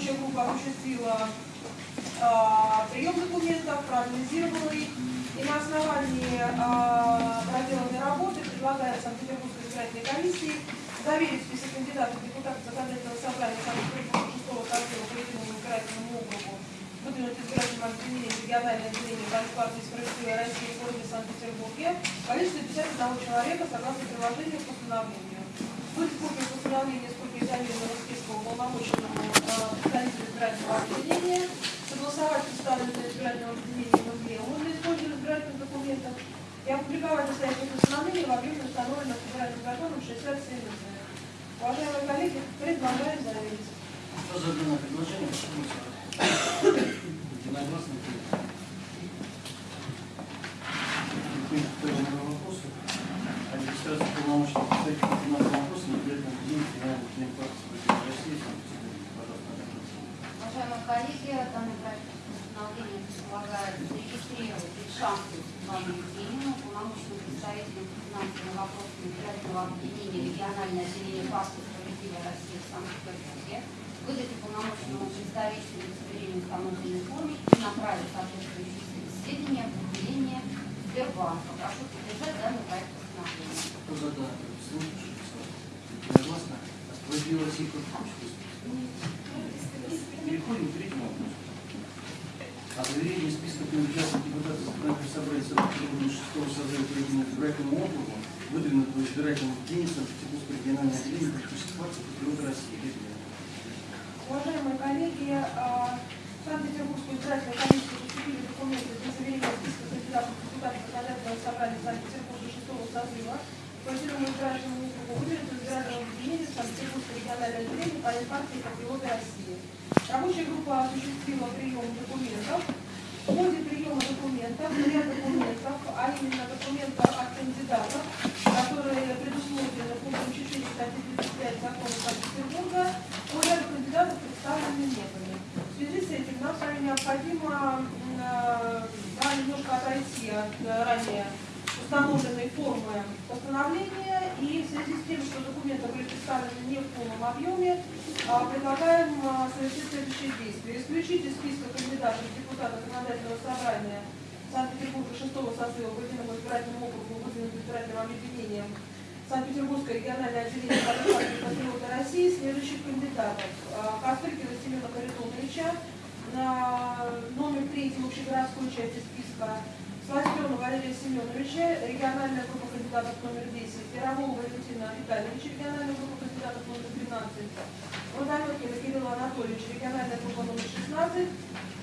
Рабочая группа осуществила а, прием документов, проанализировала их, и на основании а, проделанной работы предлагает Санкт-Петербургской избирательной комиссии заверить список кандидатов в депутаты законодательного собрания Санкт-Петербурга 6 созыва по единому избирательному округу, выдвинуть избирательным объединением региональное отделение партии «Справедливая Россия» в городе Санкт-Петербурге в количестве 51 человека согласно приложению к постановлению. Будет копия постановления с копией заверенного списка уполномоченному э, избирательного объединения, согласовать представленное избирательного объединения МВМ для использования избирательных документов и опубликовать настоящее постановление в объеме установленного федеральным законом 67 Уважаемые коллеги, предлагаем заверить. Что за данное предложение? Единогласно принято. К первому вопросу. Администрация полномочий представителя финансового вопроса бюджетном день финансового демократии России. Уважаемые коллеги, данный проект постановления предполагает зарегистрировать Ильшанскую Светлану Евгеньевну, полномочным представителем по финансовым вопросам избирательного объединения региональное отделение партии «Справедливая Россия» в Санкт-Петербурге, выдать уполномоченному представителю удостоверение в установленной форме и направить соответствующие сведения в отделение Сбербанка. Прошу поддержать данный проект постановления. Кто за данное предложение? Единогласно. А хочет выступить? Переходим к третьему вопросу. О заверении списка кандидатов в депутаты законодательного собрания Санкт-Петербурга 6 созыва единому избирательному округу, выдвинутого избирательным день Санкт-Петербургского регионального отделения политических партий «Патриоты России». Уважаемые коллеги, а, Санкт-Петербургскую избирательную комиссию поступили документы для заверения списка кандидатов в депутаты законодательного собрания Санкт-Петербурга 6 созыва. По единому избирательному округу выделено избирательного объединения Санкт-Петербургское региональное отделение партии «Патриоты России». Рабочая группа осуществила прием документов. В ходе приема документов, ряд документов, а именно документов от кандидатов, которые предусмотрены пунктом 4 статьи 35 закона Санкт-Петербурга, по ряду кандидатов представлены были. В связи с этим нам с вами необходимо э, да, немножко отойти от э, ранее установленной формы постановления и в связи с тем, что документы были представлены не в полном объеме, а, предлагаем а, совершить следующие действия. Исключить из списка кандидатов в депутаты законодательного собрания Санкт-Петербурга 6 созыва по единому избирательному округу выдвинутым избирательным объединением Санкт-Петербургское региональное отделение партии «Патриоты России» следующих кандидатов. А, Костылькина Семена Харитоновича на номер третий общегородской части списка Сластена Валерия Семеновича, региональная группа кандидатов номер 10, Ярового Валентина Витальевича, региональная группа кандидатов номер 12, Водометкина Кирилла Анатольевича, региональная группа номер 16,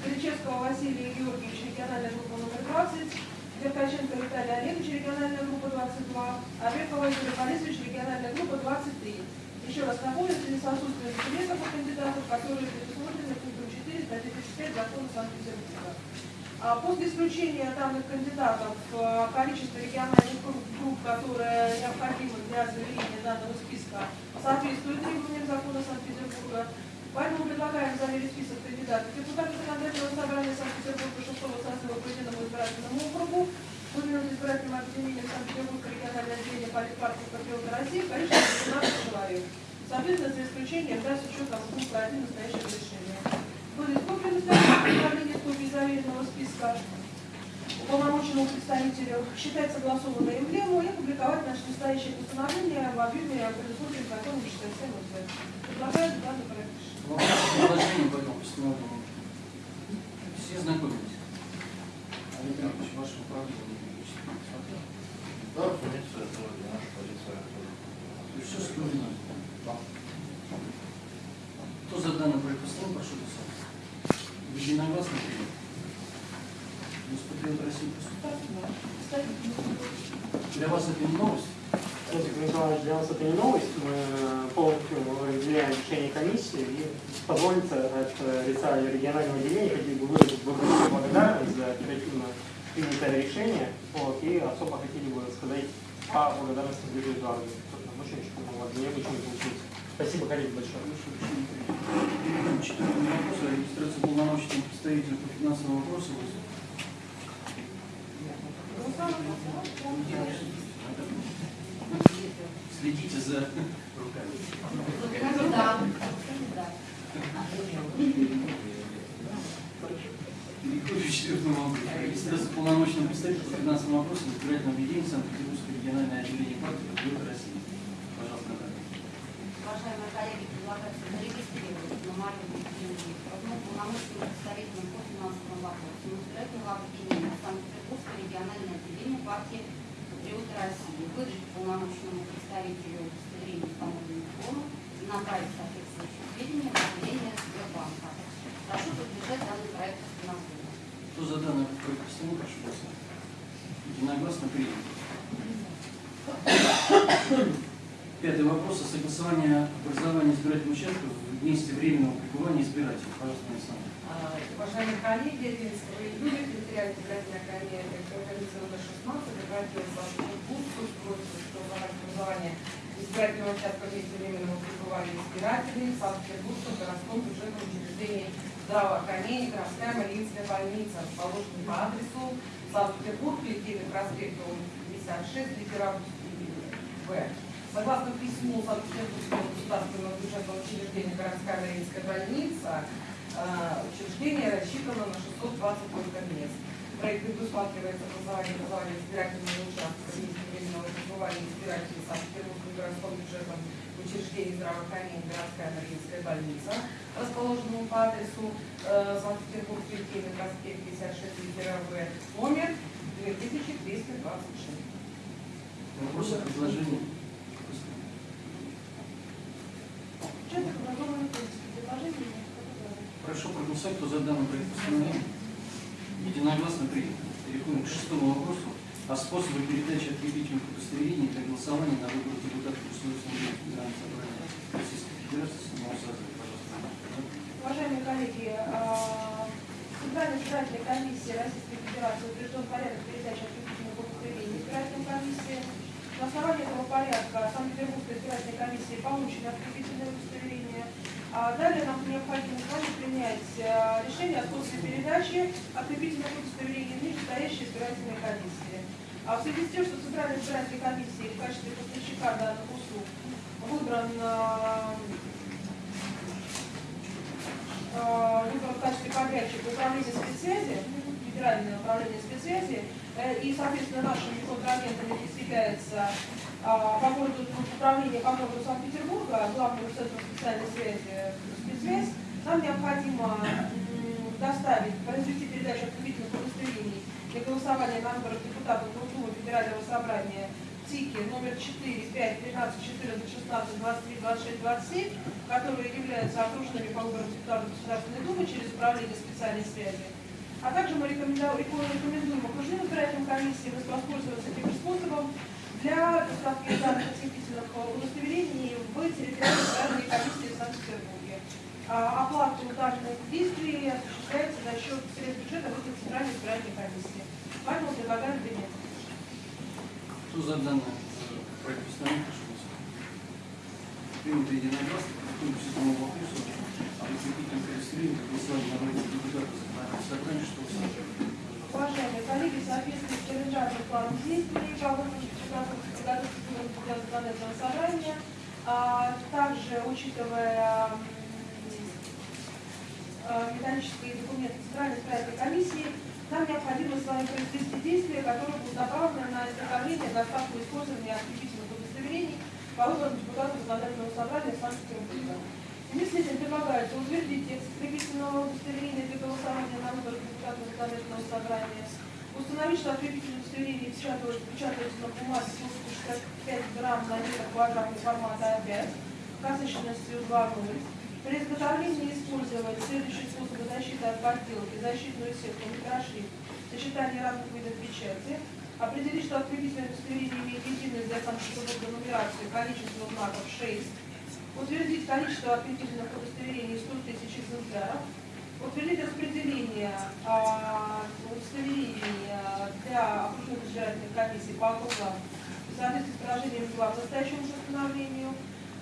Кричевского Василия Георгиевича, региональная группа номер 20, Деркаченко Виталий Олегович, региональная группа 22, Орехова Юрий Борисович, региональная группа 23. Еще раз напомню, в связи с у кандидатов, которые предусмотрены пунктом 4 статьи 35 закона Санкт-Петербурга. А После исключения данных кандидатов э, количество региональных групп, которые необходимы для заверения данного списка, соответствует требованиям закона Санкт-Петербурга. Поэтому предлагаем заверить список кандидатов. Депутаты законодательного собрания Санкт-Петербурга 6 созыва по единому избирательному округу, выдвинут избирательным объединением Санкт-Петербургское региональное отделение политпартии «Патриоты России» в количестве 15 человек. Соответственно, за исключением, да, с учетом пункта 1 настоящего решения будет копия настоящего постановления копии заверенного списка уполномоченному представителю считать согласованной эмблему и публиковать наше настоящее постановление в объеме предусмотренным законом 67 УЗ. Предлагаю данный проект решения. По этому постановлению. Все знакомились. Олег Иванович, ваше управление. Да, позиция тоже, наша. То есть все соблюдено. Кто за данный проект постановления, прошу писать. Единогласно принято. Господин России Кстати, Для вас это не новость? Кстати, Николаевич, для нас это не новость. Мы полностью разделяем решение комиссии и позволится от лица регионального отделения хотели бы выразить большую благодарность за оперативно принятое решение. Вот, и особо хотели бы сказать по благодарности Эдуардовичу. Собственно, Очень очень помогла. Необычно получилось. Спасибо, коллеги, большое. Четвертый вопрос о регистрации полномочий представителя по финансовым вопросам. Следите за руками. Кандидат. Переходим к четвертому вопросу. Регистрация полномочного представителя по финансовым вопросам избирательного объединения Санкт-Петербургское региональное отделение партии Патриот России. Пожалуйста, Наталья. Уважаемые коллеги, предлагается зарегистрировать на Марию Евгеньевну Крупну полномочным представителем по финансовым вопросам избирательного объединения Санкт-Петербургское региональное отделение партии Патриоты России. Выдать полномочному представителю удостоверение установленных форму и направить соответствующие сведения в отделение Сбербанка. Прошу поддержать данный проект постановления. Кто за данный проект постановления, прошу голосовать. Единогласно принято. Пятый вопрос о согласовании образования избирательных участков в месте временного пребывания избирателей. Пожалуйста, Александр. А, Уважаемые коллеги, 11 июля территориальная комиссия номер 16 обратилась в Санкт-Петербург с просьбой согласовать образование избирательного участка в месте временного пребывания избирателей Санкт-Петербургском городском бюджетном учреждении здравоохранения городская Мариинская больница, расположенная по адресу Санкт-Петербург, Литейный проспект 56, литера В. Согласно письму Санкт-Петербургского государственного бюджетного учреждения городская Мариинская больница, а, учреждение рассчитано на 620 только мест. В проекте предусматривается образование образования избирательного участка временного пребывания избирателей Санкт-Петербургским городском бюджетном учреждении здравоохранения городская Мариинская больница, расположенного по адресу э, Санкт-Петербург, Литейный проспект 56, литера В, номер 2226. Вопросы, предложения? Прошу проголосовать, кто за данный проект постановления. Единогласно принято. Переходим к шестому вопросу о способе передачи открепительных удостоверений для голосования на выборах депутатов Государственного Федерального собрания Российской Федерации седьмого созыва. Уважаемые коллеги, а, Центральная избирательная комиссия Российской Федерации утвержден порядок передачи открепительных удостоверений избирательной комиссии. На основании этого порядка Санкт-Петербургская избирательная комиссия получена открепительное удостоверение. А далее нам необходимо принять а, решение о способе передачи открепительных удостоверений в нижестоящей избирательной комиссии. А в связи с тем, что Центральная избирательная комиссия в качестве поставщика данных услуг выбран а, э, выбран в качестве подрядчика управления спецсвязи, федеральное управление спецсвязи, э, и, соответственно, нашими контрагентами является по городу управление по городу Санкт-Петербурга, главного центра специальной связи спецсвязь, нам необходимо доставить, произвести передачу открепительных удостоверений для голосования на выборах депутатов Госдумы Федерального собрания ТИКи номер 4, 5, 15, 14, 16, 23, 26, 27, которые являются окружными по выборам депутатов Государственной Думы через управление специальной связи. А также мы рекомендуем, окружным избирательным комиссиям воспользоваться этим способом для доставки данных открепительных удостоверений в территориальной комиссии в Санкт-Петербурге. А Оплату данных действий осуществляется за счет средств бюджета в этой центральной избирательной комиссии. Поэтому предлагаем принять. Кто за данный э, проект постановления, прошу голосовать. Принято единогласно. Переходим к седьмому вопросу о закрепительном удостоверении для голосования на выборах депутатов шестого созыва. Уважаемые коллеги, в соответствии с календарным планом действий по выполнению подготовки для законодательного собрания, а также учитывая э, методические документы Центральной избирательной комиссии, нам необходимо с вами произвести действия, которые будут направлены на изготовление, доставку и использование открепительных удостоверений по выборам депутатов законодательного собрания Санкт-Петербурга. Этим предлагается утвердить текст открепительного удостоверения для голосования на выборах депутатов законодательного собрания, установить, что открепительное удостоверение печатают, печатаются на бумаге площадью 65 грамм на метр квадратный формата А5, насыщенностью 2,0. При изготовлении использовать следующие способы защиты от подделки, защитную сетку, микрошрифт, сочетание разных видов печати, определить, что открепительное удостоверение имеет единую для Санкт-Петербурга нумерацию, количество знаков 6, утвердить количество открепительных удостоверений 100 тысяч экземпляров, утвердить распределение а, удостоверений для окружных избирательных комиссий по округам в соответствии с положением 2 к настоящему постановлению,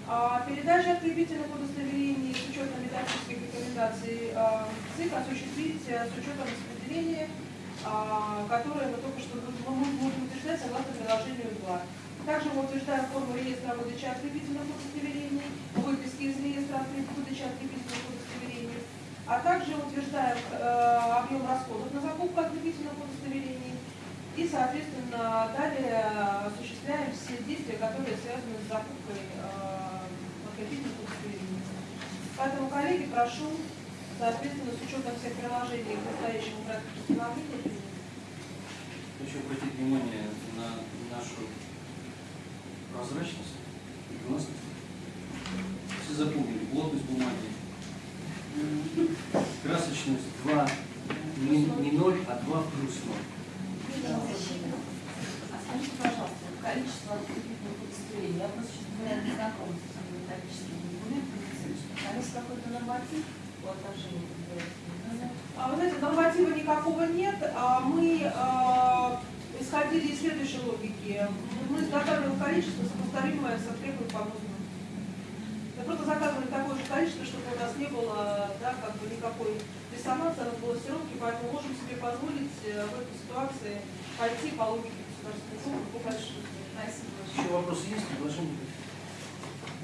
а, передача открепительных удостоверений с учетом методических рекомендаций а, ЦИК осуществить а, с учетом распределения, а, которое мы только что мы будем утверждать согласно приложению 2. Также мы утверждаем форму реестра выдачи открепительных удостоверений, выписки из реестра выдачи открепительных удостоверений, также утверждаем э, объем расходов на закупку отличительных удостоверений и, соответственно, далее э, осуществляем все действия, которые связаны с закупкой отличительных удостоверений. Поэтому, коллеги, прошу, соответственно, с учетом всех приложений к настоящему проекту постановления. Хочу обратить внимание на нашу прозрачность и гласность. Все запомнили, плотность бумаги. Красочность 2, не, не 0, а 2 плюс 0. А скажите, пожалуйста, количество открытых удостоверений, я просто, честно говоря, не знакома с этими металлическими документами. А есть какой-то норматив по отношению к? А вы знаете, норматива никакого нет, а мы а, исходили из следующей логики. Мы изготавливаем количество, сопоставимое со требуемым по МОЗу. Мы просто заказывали такое же количество, чтобы у нас не было да, как бы никакой диссонанса, разбалансировки, поэтому можем себе позволить э, в этой ситуации пойти по логике государственной службы по. Спасибо. Еще вопросы есть, предложения?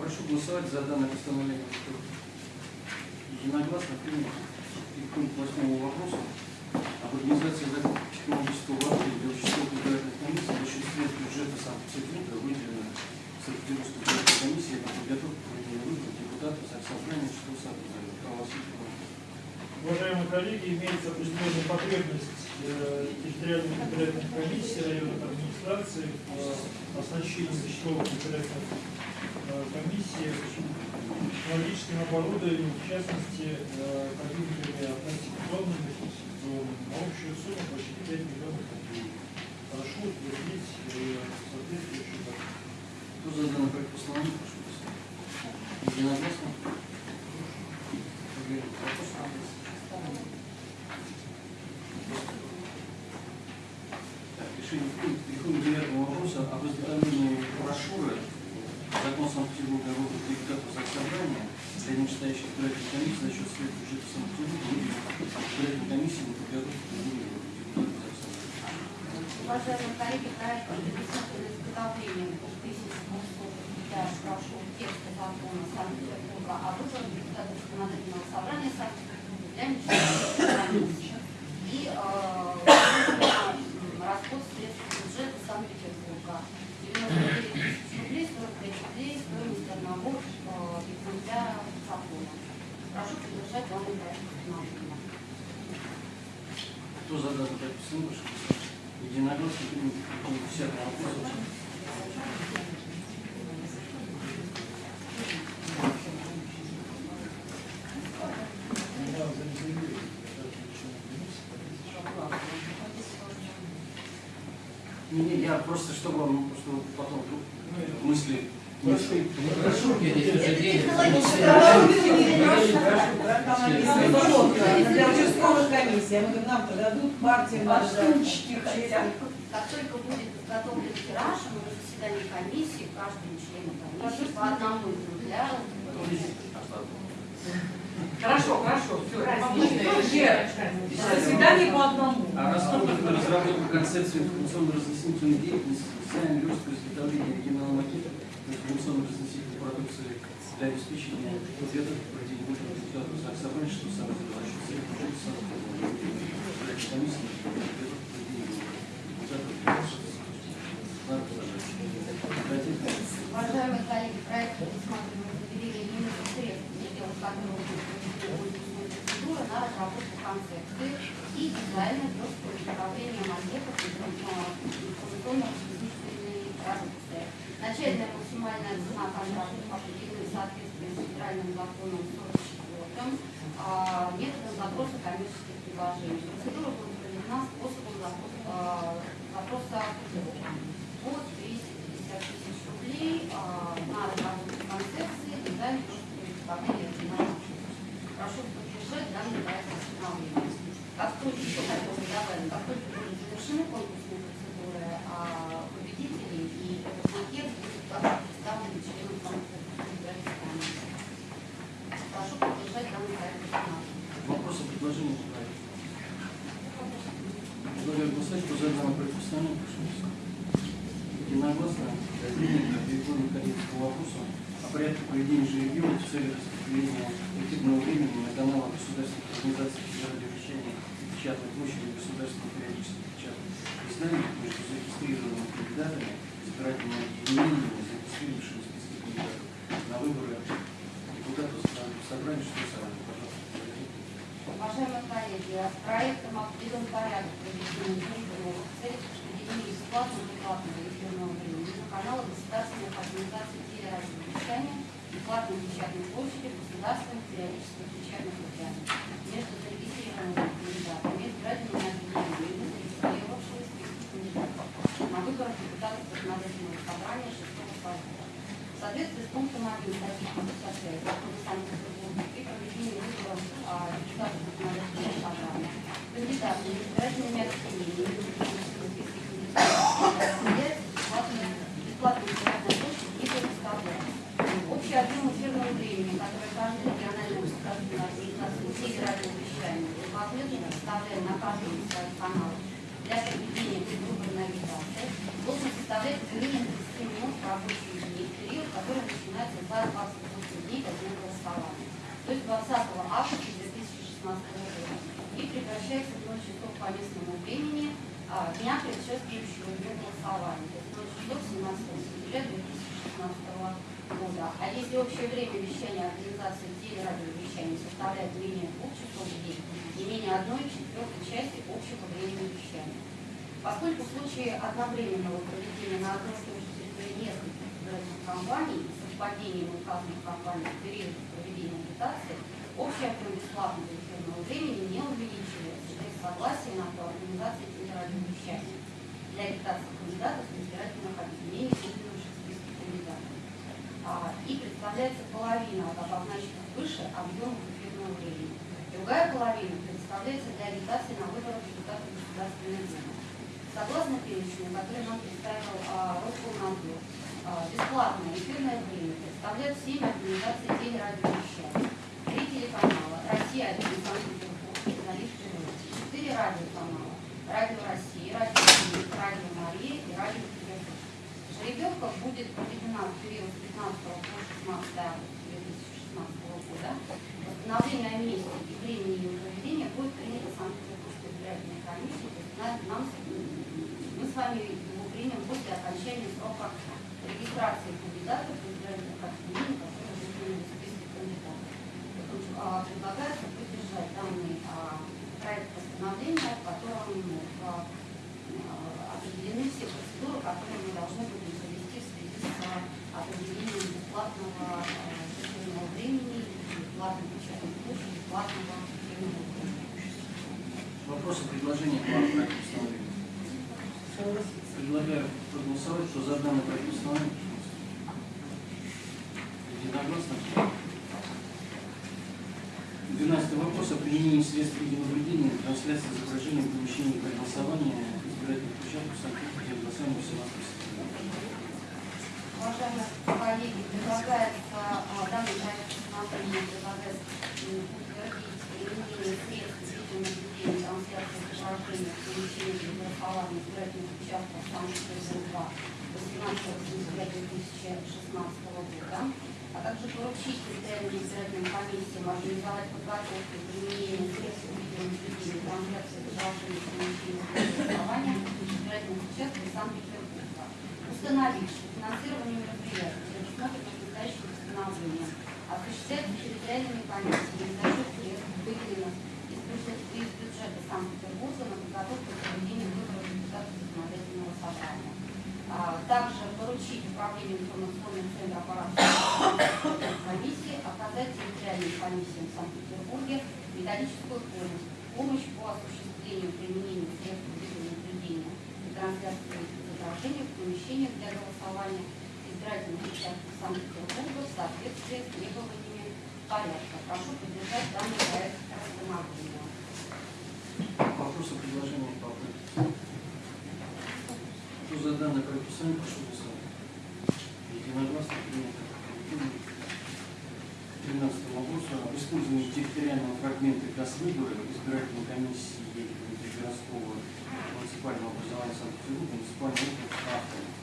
Прошу голосовать за данное постановление. Единогласно принято. Переходим к восьмому вопросу. Об организации закупки технологического оборудования для участковых избирательных комиссий за счет средств бюджета Санкт-Петербурга выделено Санкт-Петербургской избирательной комиссии для подготовки проведения выборов депутатов участкового собрания. Православия. Уважаемые коллеги, имеется определенная потребность э, территориальных избирательных комиссий, районных администраций в э, оснащении участковых избирательных комиссий технологическим оборудованием, в частности, э, компьютерами автоматизационными, фиксационными, на общую сумму почти 5 миллионов рублей. Прошу утвердить э, соответствующий закон. Кто за данный проект постановления, прошу голосовать. Единогласно. Поговорим. Вопрос? Так, решение принято. Переходим к девятому вопросу об изготовлении брошюры Закон Санкт-Петербурга о выборах депутатов за собрания для нечитающих избирательных комиссий за счет средств бюджета Санкт-Петербурга выделенных избирательной комиссии на подготовку выборов депутатов за собрания. Уважаемые коллеги, проект предусмотрено изготовлением 2200 для прошу текста закона Санкт-Петербурга о выборах депутатов законодательного собрания Санкт-Петербурга для нечитающих и э, расход средств бюджета Санкт-Петербурга. 99 тысяч рублей, 45 рублей, стоимость одного э, экземпляра закона. Прошу поддержать данный проект постановления. Кто за данный проект постановления, прошу голосовать. Единогласно принято. Переходим к десятому вопросу. Да, за незаявление избирательных членов комиссии. Не, не, я просто, чтобы вам, чтобы потом мысли Прошу. Для участковых комиссий, а мы говорим, нам-то дадут партиям, штучки хотя Как только будет подготовлен тираж, мы на заседании комиссии, каждому члену комиссии по одному экземпляру. Хорошо, хорошо, все. Заседание по одному. А расходы на разработку концепции информационно-разъяснительной деятельности, специальной легкого изготовления оригинала макета информационно-разъяснительной продукции для обеспечения ответов депутатов за собрания, что самое за счет средств бюджета Санкт-Петербурга. Избирательной комиссии на выборах депутата Государственной Думы. Согласно перечню, который нам представил а, Роскомнадзор, а, бесплатное эфирное время представляют 7 организаций телерадиовещания, три телеканала, Россия 1, Санкт-Петербург, журналисты, четыре радиоканала, Радио России, Радио Мир, Радио Мария и Радио Петербург. Жеребьевка будет проведена в период с 15 по 16 августа 2016 года. Восстановление о месте и времени ее нам, нам, мы с вами его примем после окончания срока регистрации кандидатов в избирательных отделений, которые выделены в списке кандидатов. А, предлагается проголосовать, что за а, а, данный проект единогласно. 12 вопрос. О применении средств видеонаблюдения трансляции изображения в помещении для голосования избирательных площадков Санкт-Петербурга голосования 17 Уважаемые коллеги, предлагается данный проект постановления предлагается утвердить применение средств видеонаблюдения и трансляции изображения в помещении для голосования избирательных участков Санкт-Петербурга Państwa 2016 a także poruszyście terenie średnim pamięci, możliwe podwarcie, w tym imieniu, w tym imieniu, w tym imieniu, w imieniu, w tym imieniu, w tym w tym imieniu, w tym imieniu, использование территориального фрагмента Космыбора избирательной комиссии Ельпина городского муниципального образования Санкт-Петербурга, муниципального округа автора.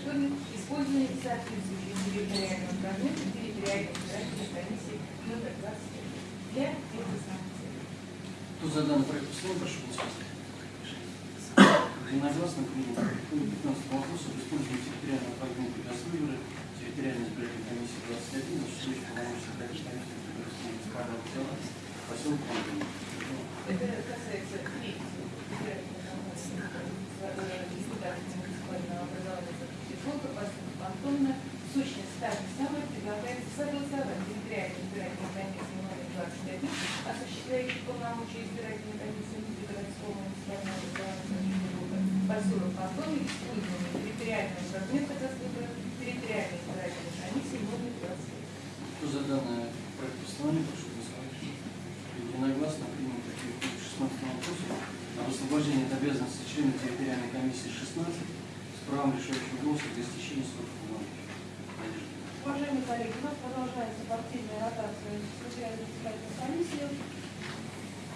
Поселка Сокров, использование соответствующих территориального фрагмента территориальной избирательной комиссии номер 25 для этих санкций. Кто за данный проект постановления, прошу голосовать. Единогласно принято. К 15 вопросу об использовании территориального для выбора территориальной избирательной комиссии 21, осуществляющей полномочия избирательной комиссии городского муниципального образования поселок Антонов. Это касается третьего избирательного образования Санкт-Петербурга, поскольку сущности та же самая предлагается согласовать территориальную избирательную комиссию номер 21, осуществляющей полномочия избирательной комиссии городского муниципального образования Санкт-Петербурга, поселок Антонин, использование территориального фрагмента выбора территориальной избирательной комиссии номер 21. Кто за данный проект постановления, прошу голосовать. Единогласно принято. Переходим к 16 вопросу об освобождении от обязанности члена территориальной комиссии 16 с правом решающего голоса для истечения срока полномочий. Уважаемые коллеги, у нас продолжается партийная ротация территориальной избирательной комиссии.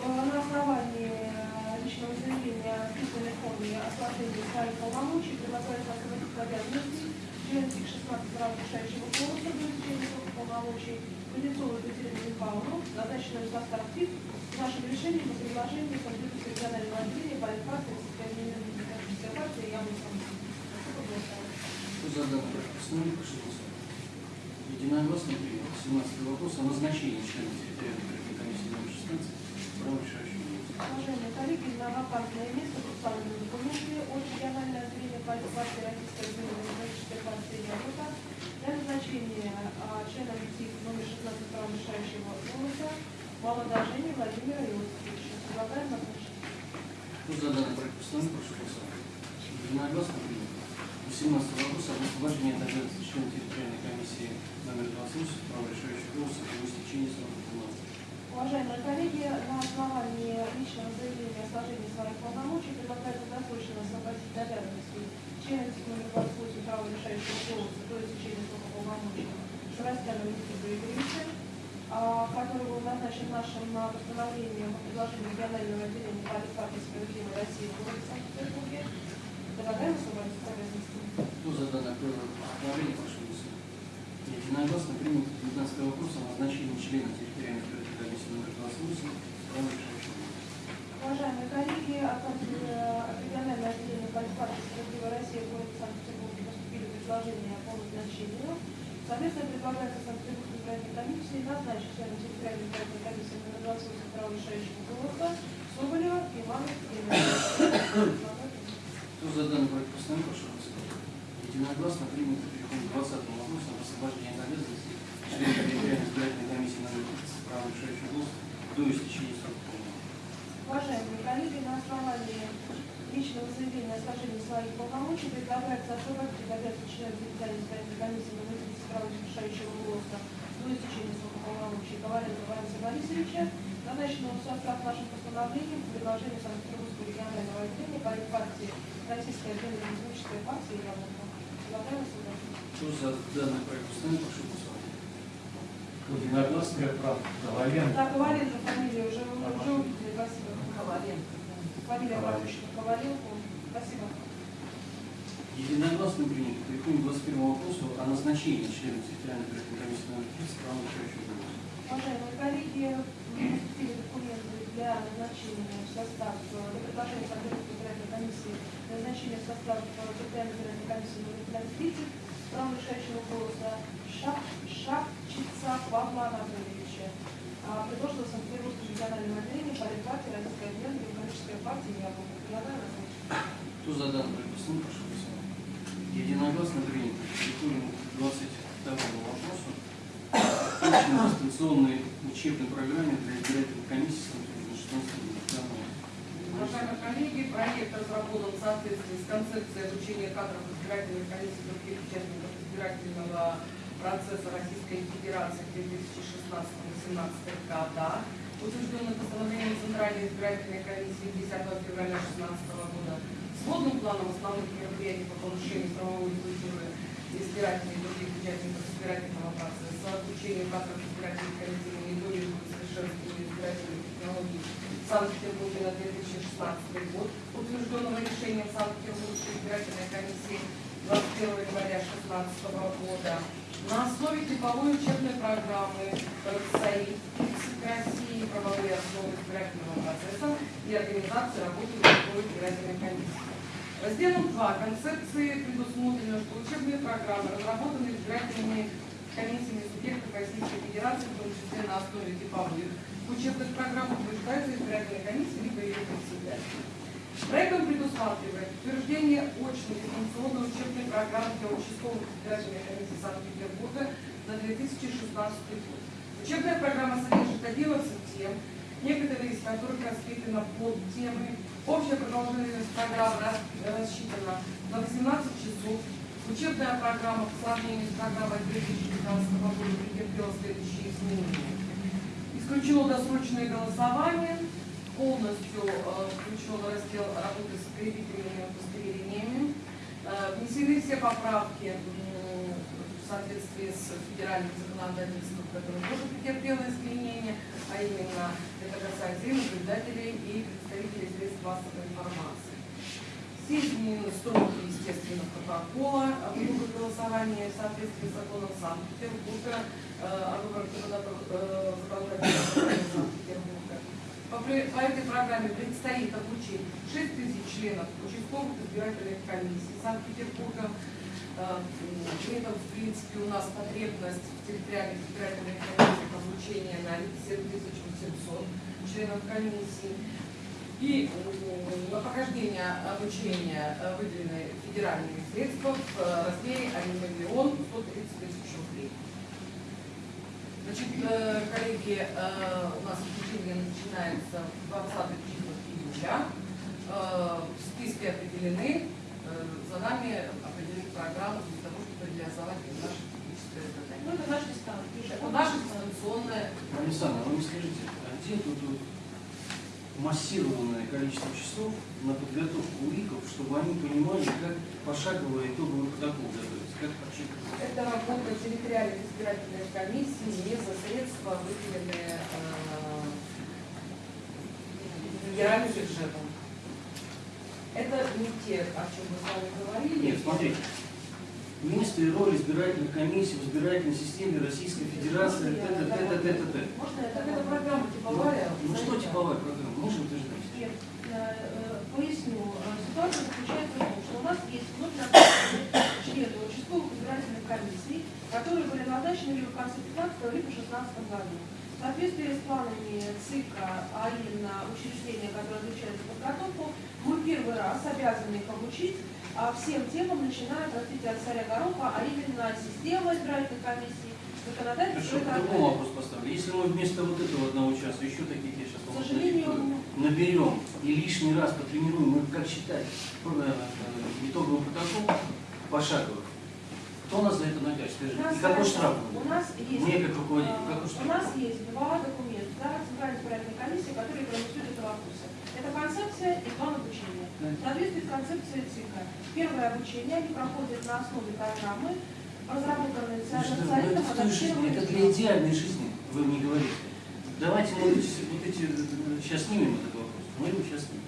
Э, На основании э, личного заявления в письменной форме о сложении своих полномочий предлагается освободить обязанности члена ТИК 16 права решающего голоса до изучения срока полномочий Кузнецову Екатерину Михайловну, назначенную в состав ТИК, нашим решением по предложению Конституции регионального отделения политфракции Социальной демократической партии Яблоко. Спасибо большое. Кто за данный проект постановления, прошу голосовать. Единогласно принято. 17 вопрос о назначении члена территориальной избирательной комиссии номер 16 с правом решающего. Уважаемые коллеги, на вакантное место представлены документы от регионального отделения партии Российской демократической партии Яблоко для назначения а, члена ТИК номер 16 права решающего голоса Володожения Владимира Иосифовича. Предлагаем назначить. Кто за данный проект постановления, прошу голосовать. Единогласно принято. 18 вопрос об освобождении от обязанности члена территориальной комиссии номер 28 с правом решающего голоса для истечения срока полномочий. Уважаемые коллеги, на основании личного заявления о сложении своих полномочий предлагается досрочно освободить от обязанностей члена номер 28 права решающего голоса до истечения срока полномочий Шурастяна Никита Игоревича, который был назначен нашим а, постановлением по предложению регионального отделения партии справедливой России в Санкт-Петербурге. Предлагаем освободить от обязанностей. Кто за данное постановление, прошу голосовать. Единогласно принято 19 вопрос о назначении члена территориальной избирательной комиссии номер 28 с правом решающего голоса. Уважаемые коллеги, от э, регионального отделения партии справедливой России в Санкт-Петербурге поступили предложения по назначению. Соответственно, предлагается Санкт-Петербургской избирательной комиссии назначить члена территориальной избирательной комиссии номер 28 право решающего голоса Соболева Ивана Евгеньевича. Кто за данный проект постановления, прошу голосовать. Единогласно принято. Переходим к 20 вопросу об освобождении от обязанности члена территориальной избирательной комиссии номер 30 с правом решающего голоса до истечения срока. Уважаемые коллеги, на основании личного заявления о сложении своих полномочий предлагается освободить обязанности члена территориальной избирательной комиссии номер 30 право решающего голоса до истечения срока полномочий Коваленко Валерия Борисовича, назначенного в состав нашим постановлением по предложению Санкт-Петербургского регионального отделения партии Российская демократическая партия Яблоко. Предлагаем освободить. Кто за данный проект постановления, прошу голосовать. Единогласно, прав, Коваленко. Так, Коваленко фамилия уже, уже увидели. Спасибо. Коваленко. Фамилия бабушки Коваленко. Спасибо. Единогласно принято. Переходим к 21 вопросу о назначении члена территориальной комиссии номер 30 с правом. Уважаемые коллеги, документы для назначения в состав, э, для предложения избирательной комиссии назначения в состав э, территориальной комиссии номер 30 стран решающего голоса Шап, Шапчица Павла Анатольевича, а, предложила Санкт-Петербургскому региональному отделению политпартии Российской Отделения Демократической партии Яблоко. Предлагаю различить. Кто за данный приписную, прошу писать. Единогласно принято. Переходим к 22 вопросу. Включено дистанционной учебной программе для избирательной комиссии Санкт-Петербурга года. Уважаемые коллеги, проект разработан в соответствии с концепцией обучения кадров избирательных комиссий других участников избирательного процесса Российской Федерации 2016-2018 года, утвержденным постановлением Центральной избирательной комиссии 10 февраля 2016 года, сводным планом основных мероприятий по повышению правовой культуры избирательных и других участников избирательного процесса, обучению кадров избирательных комиссий, мониторингу и совершенствованию избирательных технологий в Санкт-Петербурге на 2016 год, утвержденного решением Санкт-Петербургской избирательной комиссии 21 января 2016 года, на основе типовой учебной программы РСАИ России правовые основы избирательного процесса и организации работы городской избирательной комиссии. Разделом 2 концепции предусмотрено, что учебные программы, разработанные избирательными комиссиями субъектов Российской Федерации, в том числе на основе типовых учебных программ, утверждаются избирательной комиссией либо ее председателем. Проектом предусматривает утверждение очной дистанционной учебной программы для участковых избирательных комиссий Санкт-Петербурга на 2016 год. Учебная программа содержит 11 тем, некоторые из которых разбиты на подтемы. Общая продолжительность программы рас- рассчитана на 18 часов. Учебная программа по сравнению с программой 2015 года претерпела следующие изменения. Исключено досрочное голосование, полностью э, включен раздел работы с крепительными удостоверениями. Э, внесены все поправки в соответствии с федеральным законодательством, которое тоже претерпело изменения, а именно это касается и наблюдателей, и представителей средств массовой информации. Все изменены строки, естественно, протокола о выборах голосования в соответствии с законом Санкт-Петербурга, э, о выборах собрания Санкт-Петербурга. По, по этой программе предстоит обучить 6 тысяч членов участковых избирательных комиссий Санкт-Петербурга. Э, При этом, в принципе, у нас потребность в территориальных избирательных комиссиях обучения на 7800 членов комиссий. И на прохождение обучения э, выделены федеральные средства в э, размере 1 миллион 130 тысяч рублей. Значит, э, коллеги, э, у нас обучение начинается 20 числах июля. Э, Списки определены. Э, За нами определены программу для того, чтобы реализовать наше техническое задание. Ну, это наш дистант. Это наша дистанционная Александр, вы мне скажите, а где тут массированное количество часов на подготовку УИКов, чтобы они понимали, как пошагово итоговый протокол подсчитывать? Это работа территориальных избирательных комиссий не за средства, выделенные э, федеральным бюджетом. Это не те, о чем мы с вами говорили. Нет, смотрите. Место и роль избирательных комиссий в избирательной системе Российской Федерации, т, т, т, т, т, т, т. Можно я Так это программа типовая. Ну что типовая программа? Можем утверждать? Нет, э, поясню. Э, Ситуация заключается в том, что у нас есть вновь члены комиссий, которые были назначены либо в конце 15 либо в 16 году. В соответствии с планами ЦИКа, а именно учреждения, которое отвечает за подготовку, мы первый раз обязаны их обучить а всем темам, начиная, простите, от царя Гороха, а именно система избирательной комиссии, законодательство Хорошо, далее. вопрос поставлю. Если мы вместо вот этого одного часа еще таких, я сейчас К сожалению, наберем и лишний раз потренируем, мы как считать э, э, итоговый протокол пошагово, кто нас за это накажет? У Скажи, и какой штраф у нас есть, Мне как руководитель, э, какой у штраф? нас есть два документа да, Центральной избирательной комиссии, которые проголосуют это вопросы. Это концепция и план обучения. В соответствии с концепцией ЦИКа. Первое обучение они проходят на основе программы, разработанной Ну, Центральным ну, адаптированной это для идеальной жизни, вы мне говорите. Давайте мы вот эти, вот эти, э, сейчас снимем этот вопрос. Мы его сейчас снимем.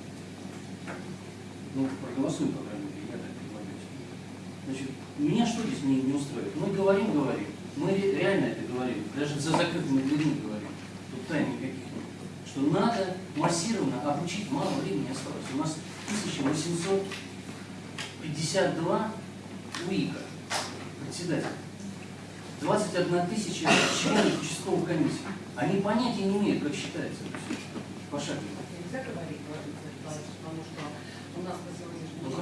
Ну, проголосуем, по крайней мере. Значит, меня что здесь не, не устроит? Мы говорим, говорим. Мы ре- реально это говорим. Даже за закрытыми дверьми говорим. Тут тайн никаких нет. Что надо массированно обучить, мало времени осталось. У нас 1852 УИКа, председатель. 21 тысяча членов участковых комиссий. Они понятия не имеют, как считается. Пошагово. Нельзя говорить, потому что у нас на день.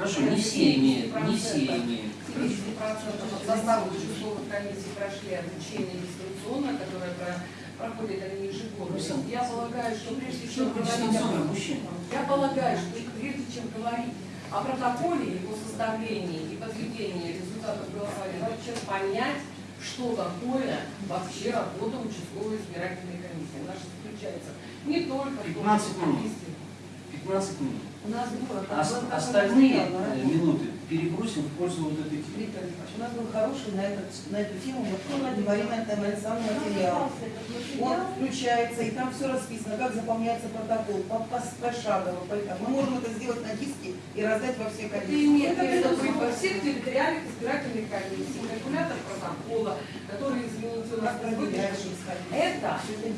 Хорошо, не все имеют, не все 70% имеют. 70% от состава участковых комиссий прошли обучение дистанционно, которое про- проходит они ежегодно. Я полагаю, что прежде чем говорить дистанционное о- я полагаю, что прежде чем говорить о протоколе, его составлении и подведении результатов голосования, надо понять, что такое вообще работа участковой избирательной комиссии. Она же заключается не только в том, 15 что минут. Комиссия- 15 минут. У нас было, такой остальные на э, минуты перебросим в пользу вот этой темы. Виктор у нас был хороший на, этот, на эту тему вот Марина Тамалисовна материал. Он включается, и там все расписано, как заполняется протокол, по, по, пошагово, по. Мы можем это сделать на диске и раздать во все Это имеет Это избирательных комиссиях, калькулятор протокола, который, извините, у нас Как проверяешь, выпущен. исходить. Это Это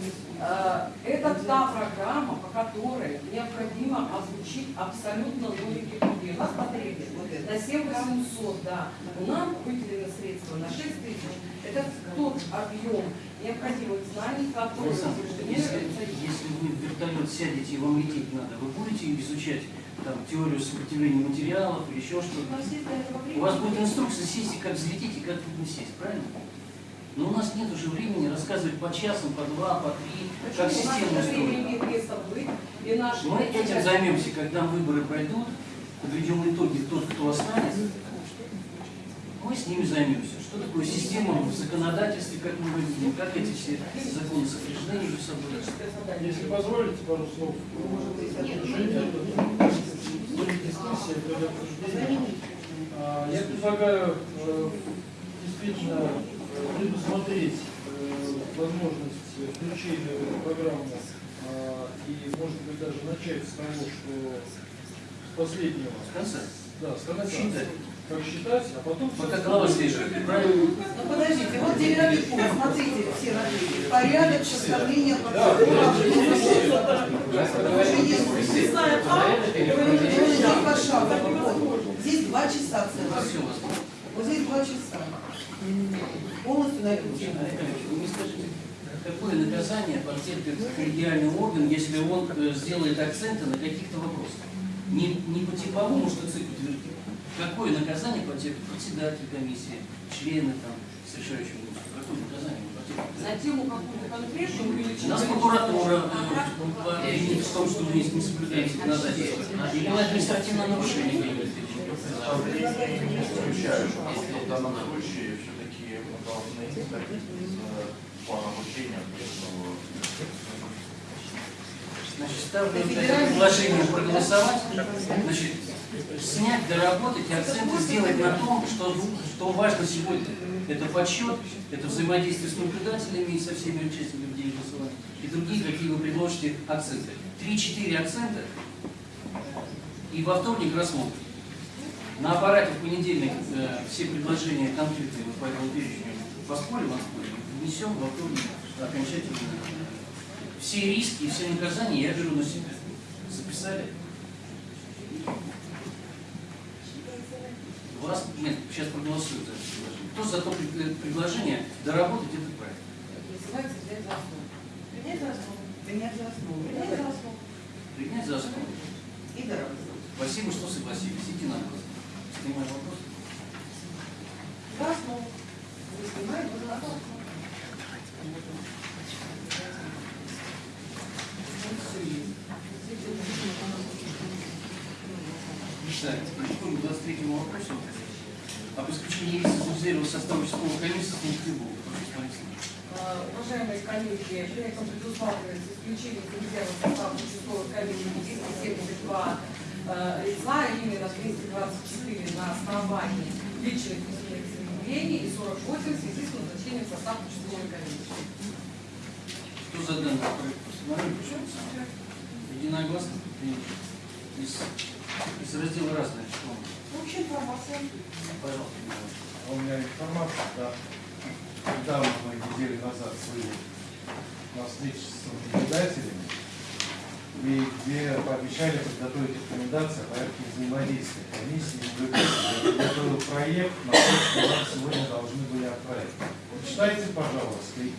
есть. Э, Это та программа, по которой необходимо озвучить абсолютно логики проблемы. потребность Вот это. на 7 800, да. Нам выделено средства на 6 тысяч. Это тот объем необходимых знаний, утверждены если, если вы в вертолет сядете и вам лететь надо, вы будете изучать там, теорию сопротивления материалов или еще У что-то? нас. У вас будет инструкция сесть и как взлететь и как тут не сесть, правильно? Но у нас нет уже времени рассказывать по часам, по два, по три, как Почему? Нас система устроена. Мы этим займемся, когда выборы пройдут, подведем итоги, тот, кто останется, мы с ними займемся. Что такое система в законодательстве, как мы выглядим, как эти все законы сопряжены между собой. Если позволите, пару слов. А, Я предлагаю э, действительно предусмотреть э, возможность включения в эту программу а, и, может быть, даже начать с того, что с последнего. В конце. Да, с конца. Считать. Как считать, а потом... Пока голова правильно? Ну подождите, вот пункт, смотрите, все написано. Порядок составления здесь два часа целых. Вот здесь два часа. Полностью на. Вы скажите, какое наказание потерпит коллегиальный орган, если он э, сделает акценты на каких-то вопросах? Не, не по типовому, что ЦИК утвердил. Какое наказание потерпит председатель комиссии, члены там, с решающим голосом? Какое наказание потерпит? На тему какую-то конкретную или Нас прокуратура э, обвинит в том, что мы не соблюдаем законодательство. Или мы административное нарушение исключаю, что в данном случае исходить из э, плана обучения, поэтому Значит, ставлю предложение проголосовать. Значит, снять, доработать и акценты сделать на том, что, что важно сегодня. Это подсчет, это взаимодействие с наблюдателями и со всеми участниками день голосования. И другие, какие вы предложите акценты. Три-четыре акцента и во вторник рассмотрим. На аппарате в понедельник э, все предложения конфликты вот по этому перечню поспорим, отспорим, внесем во вторник окончательно. Все риски и все наказания я беру на себя. Записали? Вас, нет, сейчас проголосуют за это предложение. Кто за то пред- предложение доработать этот проект? Называется взять за основу. Принять за основу. Принять за основу. Принять за основу. Принять за основу. И доработать. Спасибо, что согласились. Идите на вопрос. Снимаем вопрос. За основу. Вы снимаете за основу. Так, переходим к 23 вопросу. Об исключении лиц из Узерева состава участковой комиссии с. Э, Уважаемые коллеги, проектом предусматривается исключение резерва состава участковой комиссии 272 э, лица, именно 224 на основании личных письменных заявлений и 48 в связи с назначением в состав участковой комиссии. Кто за данный проект постановления? Единогласно? Принято. Из, из раздела разное. Что? Общая информация. Пожалуйста. А У меня информация, да. Недавно мы неделю назад были на встрече с наблюдателями, и где пообещали подготовить рекомендации о порядке взаимодействия комиссии и наблюдателей. Я подготовил проект, на что вам сегодня должны были отправить. Почитайте, пожалуйста, и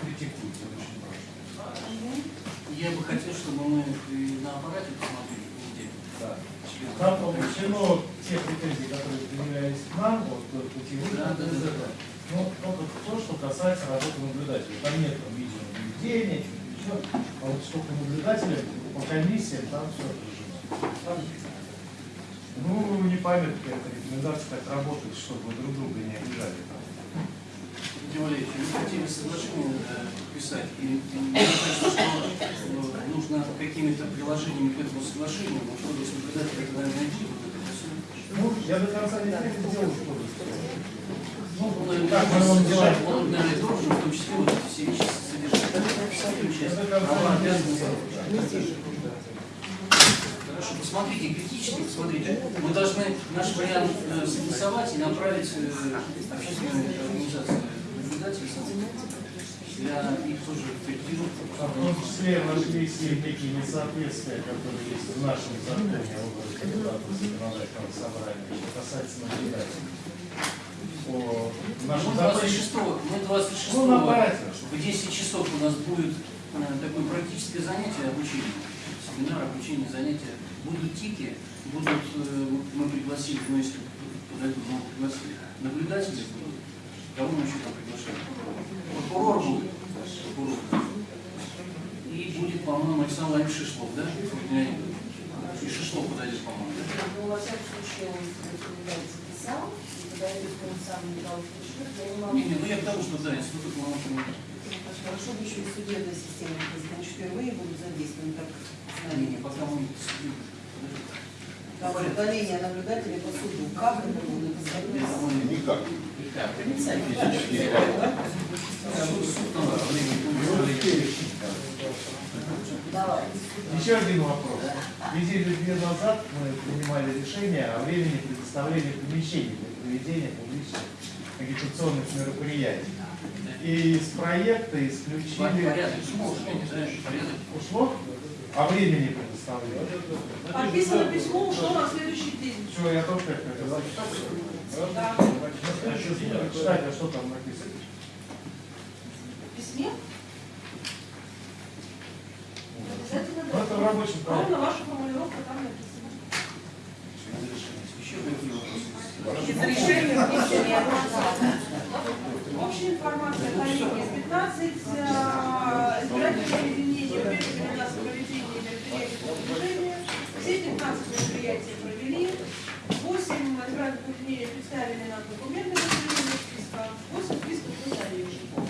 критикуйте, очень прошу. Я бы хотел, чтобы мы на аппарате посмотрели. Да. Там включено те претензии, которые предъявлялись к нам, вот э, путевых, Да, да, да. этого. Ну, только то, что касается работы наблюдателей. Там нет там, видеонаблюдения, ничего. А вот что по наблюдателям, по комиссиям, там все. Ну, не поймет, какая-то рекомендация так работает, чтобы друг друга не обижали. Владимир Валерьевич, мы хотели соглашение э, подписать, и мне кажется, что э, нужно какими-то приложениями к этому соглашению, вот кодекс наблюдателя, это, наверное, найти вот это всё. Ну, я до конца не сделал что-то. Ну, Ну, как мы будем делать? Он, наверное, должен в том числе вот эти все вещи Хорошо, посмотрите, критически посмотрите. Мы должны наш вариант э, согласовать и направить э, общественной организации наблюдателей для их тоже корректировки. А В том числе нашлись и некие несоответствия, которые есть в нашем законе о выборе кандидатов в законодательное собрание, что касается наблюдателей. По Мы нашему законе 26 мы 26 Ну, в 10 часов у нас будет э, такое практическое занятие обучение, семинар обучение, занятия. Будут тики, будут, э, мы пригласили, ну если подойдут, мы пригласили, наблюдатели будут. Кого мы еще там приглашаем? Прокурор будет. Прокурор. И будет, по-моему, Александр Владимирович Шишлов, да? И Шишлов подойдет, по-моему. Ну, во всяком случае, он записал, сам не дал пришлют, я не могу. Не, не, ну я к тому, что да, институт полномочий. Хорошо бы еще и судебная система, значит, впервые будут задействованы, так Не, не, знали. пока мы Там удаление наблюдателей по суду. Как это будет? Никак. Давай. Еще один вопрос. Недели две назад мы принимали решение о времени предоставления помещений для проведения публичных агитационных мероприятий. И из проекта исключили... Порядок, ну. Ушло? А времени предоставления? Подписано письмо, ушло на следующий день. Все, я тоже так хотел. Да. Читать, а что там написано? В письме обязательно это в рабочем Ровно ваша формулировка там написана. Еще какие вопросы? Из решения внесения Общая информация, коллеги, 15 э, избирательных объединений уведомили нас мероприятий по движению. Все 15 мероприятий провели. 8 избирательных объединений представили нам документы проведения списка. 8 списков мы.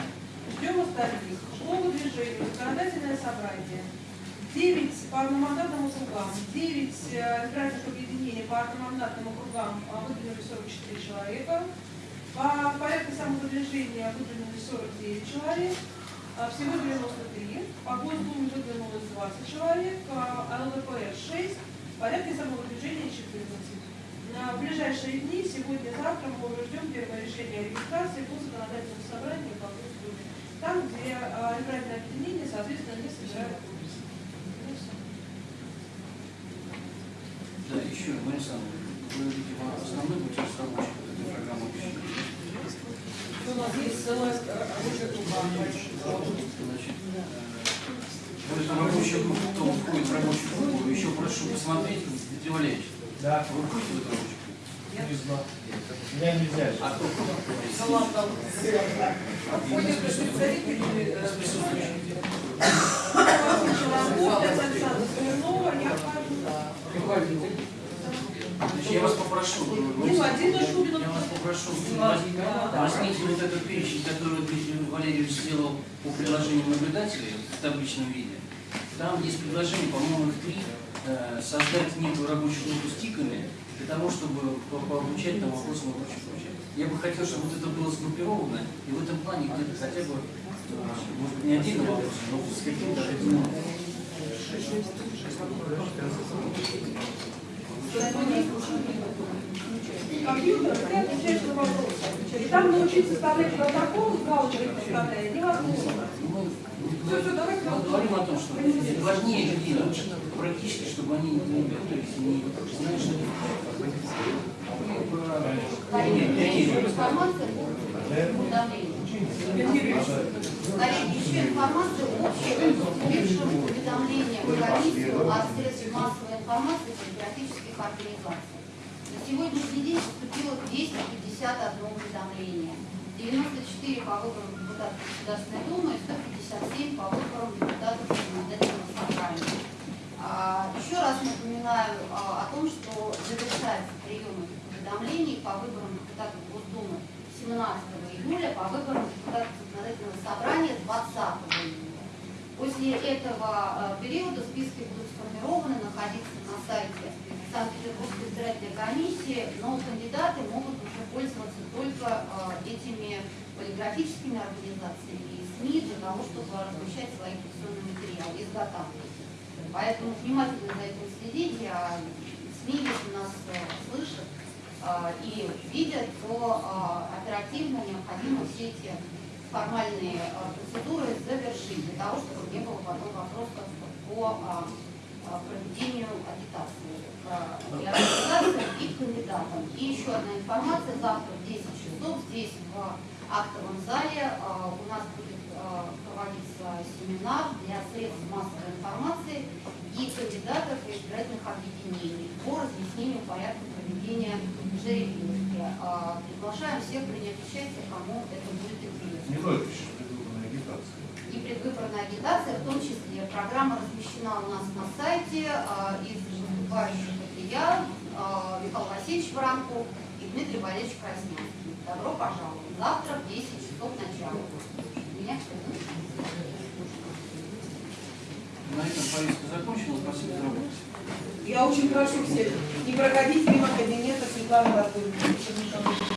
Ждем остальных. Школа движения, законодательное собрание. 9 по одномандатным округам, 9 э, избирательных объединений по одномандатным округам а, выдвинули 44 человека, по порядку самовыдвижения выдвинули 49 человек, а, всего 93, по Госдуме выдвинулось 20 человек, а ЛДПР 6, в порядке самовыдвижения 14. На ближайшие дни, сегодня-завтра, мы уже ждем первое решение о регистрации по законодательному собранию по Госдуме. Там, где а, избирательное объединение, соответственно, не собирают Да, еще, Мария Александровна, вы, видимо, основной будете разработчик вот этой программы обучения. У нас есть целая рабочая группа. Значит, э, в эту рабочую группу, кто входит в рабочую группу, еще прошу посмотреть, Дмитрий Валерьевич, Да, вы входите в эту рабочую группу? не знаю. Меня нельзя. А кто Ну ладно. Входит представители э, Александра Смирнова, я вхожу. Я вас попрошу, Ну, один я вас попрошу, возьмите вот этот перечень, Дмитрий Валерьевич сделал по приложению наблюдателей в табличном виде. Там есть предложение, по-моему, их три, э, создать некую рабочую группу с тиками для того, чтобы по- пообучать там вопросам и прочее, прочее. Я бы хотел, чтобы вот это было сгруппировано, и в этом плане где-то хотя бы, э, может быть, не отдельно вопрос, но с каким-то одним Компьютер, ты отвечаешь на вопросы. И там научиться составлять протокол, галочкой составляя, невозможно. Мы говорим о том, что важнее людей. Научить практически, чтобы они не готовились, не знали, что есть информация уведомлению. Коллеги, еще информация общая, поступившим уведомлением комиссию от средств массовой информации патриотических организаций. На сегодняшний день поступило 251 уведомление. 94 по выборам депутатов Государственной Думы и 157 по выборам депутатов законодательного собрания. А, Еще раз напоминаю а, о том, что завершается прием уведомлений по выборам депутатов Госдумы 17 июля, по выборам депутатов законодательного собрания 20 июля. После этого а, периода списки будут сформированы, находиться на сайте Санкт-Петербургской избирательной комиссии, но кандидаты могут уже пользоваться только а, этими полиграфическими организациями и СМИ для того, чтобы размещать свои информационные материалы, изготавливать. Поэтому внимательно за этим следите, а СМИ, если нас э, слышат и видят, то а, оперативно необходимо все эти формальные а, процедуры завершить для того, чтобы не было потом вопросов по проведению агитации и организациям и кандидатам. И еще одна информация. Завтра в 10 часов здесь в актовом зале у нас будет проводиться семинар для средств массовой информации и кандидатов и избирательных объединений по разъяснению порядка проведения А, Приглашаем всех принять участие, кому это будет интересно Не только еще предвыборная агитация. и предвыборная агитация, в том числе. Программа размещена у нас на сайте. а, Из выступающих это я, а, Михаил Васильевич Воронков и Дмитрий Валерьевич Краснянский. Добро пожаловать. Завтра в 10 часов начала. Меня все. На этом повестка закончена. Спасибо за работу. Я очень прошу всех не проходить мимо кабинета Светланы Анатольевны.